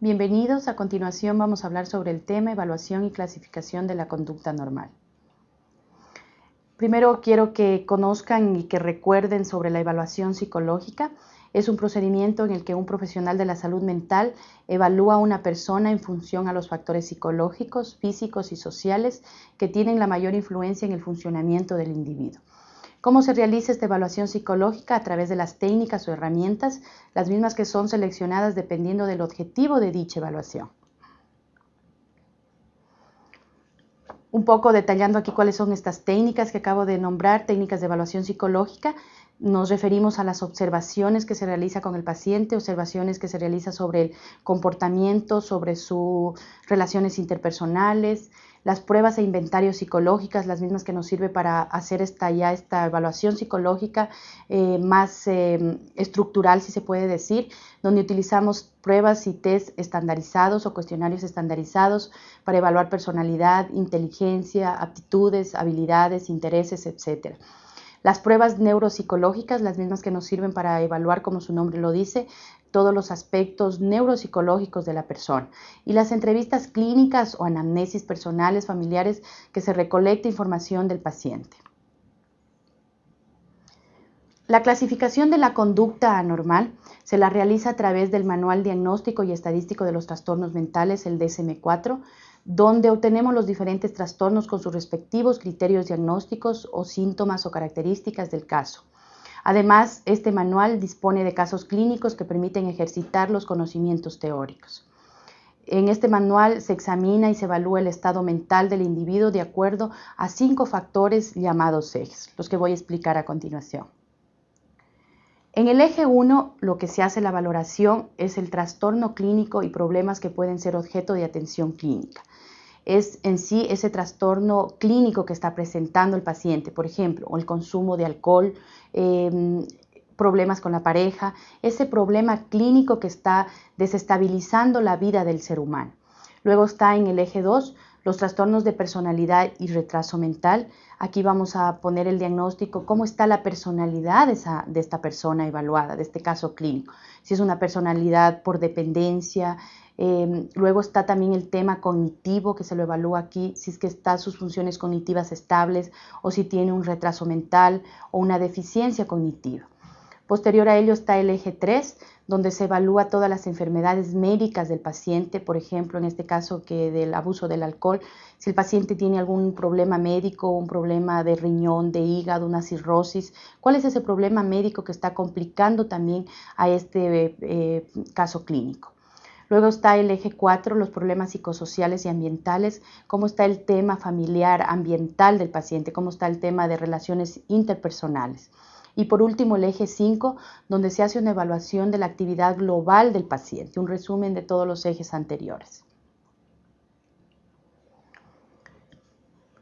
Bienvenidos, a continuación vamos a hablar sobre el tema evaluación y clasificación de la conducta normal. Primero quiero que conozcan y que recuerden sobre la evaluación psicológica. Es un procedimiento en el que un profesional de la salud mental evalúa a una persona en función a los factores psicológicos, físicos y sociales que tienen la mayor influencia en el funcionamiento del individuo. ¿Cómo se realiza esta evaluación psicológica? A través de las técnicas o herramientas, las mismas que son seleccionadas dependiendo del objetivo de dicha evaluación. Un poco detallando aquí cuáles son estas técnicas que acabo de nombrar, técnicas de evaluación psicológica. Nos referimos a las observaciones que se realiza con el paciente, observaciones que se realiza sobre el comportamiento, sobre sus relaciones interpersonales, las pruebas e inventarios psicológicas, las mismas que nos sirve para hacer esta, ya esta evaluación psicológica eh, más eh, estructural, si se puede decir, donde utilizamos pruebas y test estandarizados o cuestionarios estandarizados para evaluar personalidad, inteligencia, aptitudes, habilidades, intereses, etc. Las pruebas neuropsicológicas, las mismas que nos sirven para evaluar, como su nombre lo dice, todos los aspectos neuropsicológicos de la persona. Y las entrevistas clínicas o anamnesis personales, familiares, que se recolecta información del paciente. La clasificación de la conducta anormal se la realiza a través del Manual Diagnóstico y Estadístico de los Trastornos Mentales, el DSM-4, donde obtenemos los diferentes trastornos con sus respectivos criterios diagnósticos o síntomas o características del caso. Además, este manual dispone de casos clínicos que permiten ejercitar los conocimientos teóricos. En este manual se examina y se evalúa el estado mental del individuo de acuerdo a cinco factores llamados ejes, los que voy a explicar a continuación. En el eje 1, lo que se hace la valoración es el trastorno clínico y problemas que pueden ser objeto de atención clínica es en sí ese trastorno clínico que está presentando el paciente, por ejemplo, el consumo de alcohol, em, problemas con la pareja, ese problema clínico que está desestabilizando la vida del ser humano. Luego está en el eje 2 los trastornos de personalidad y retraso mental. Aquí vamos a poner el diagnóstico, cómo está la personalidad de esta persona evaluada, de este caso clínico. Si es una personalidad por dependencia, Em, luego está también el tema cognitivo que se lo evalúa aquí, si es que están sus funciones cognitivas estables o si tiene un retraso mental o una deficiencia cognitiva. Posterior a ello está el eje 3, donde se evalúa todas las enfermedades médicas del paciente, por ejemplo, en este caso que del abuso del alcohol, si el paciente tiene algún problema médico, un problema de riñón, de hígado, una cirrosis, cuál es ese problema médico que está complicando también a este eh, caso clínico. Luego está el eje 4, los problemas psicosociales y ambientales, cómo está el tema familiar, ambiental del paciente, cómo está el tema de relaciones interpersonales. Y por último, el eje 5, donde se hace una evaluación de la actividad global del paciente, un resumen de todos los ejes anteriores.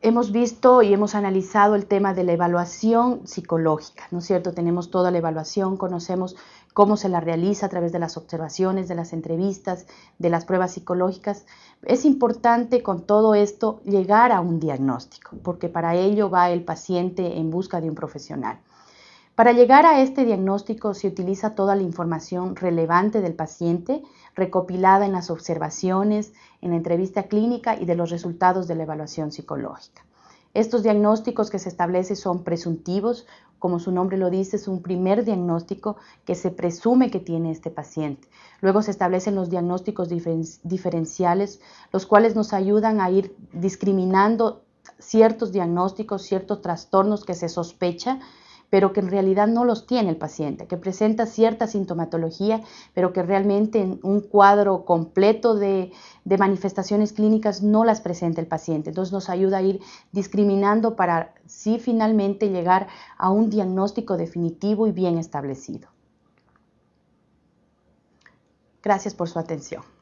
Hemos visto y hemos analizado el tema de la evaluación psicológica, ¿no es cierto? Tenemos toda la evaluación, conocemos cómo se la realiza a través de las observaciones, de las entrevistas, de las pruebas psicológicas. Es importante con todo esto llegar a un diagnóstico, porque para ello va el paciente en busca de un profesional. Para llegar a este diagnóstico se utiliza toda la información relevante del paciente recopilada en las observaciones, en la entrevista clínica y de los resultados de la evaluación psicológica. Estos diagnósticos que se establecen son presuntivos, como su nombre lo dice, es un primer diagnóstico que se presume que tiene este paciente. Luego se establecen los diagnósticos diferenciales, los cuales nos ayudan a ir discriminando ciertos diagnósticos, ciertos trastornos que se sospecha pero que en realidad no los tiene el paciente, que presenta cierta sintomatología, pero que realmente en un cuadro completo de, manifestaciones clínicas no las presenta el paciente. Entonces nos ayuda a ir discriminando para sí finalmente llegar a un diagnóstico definitivo y bien establecido. Gracias por su atención.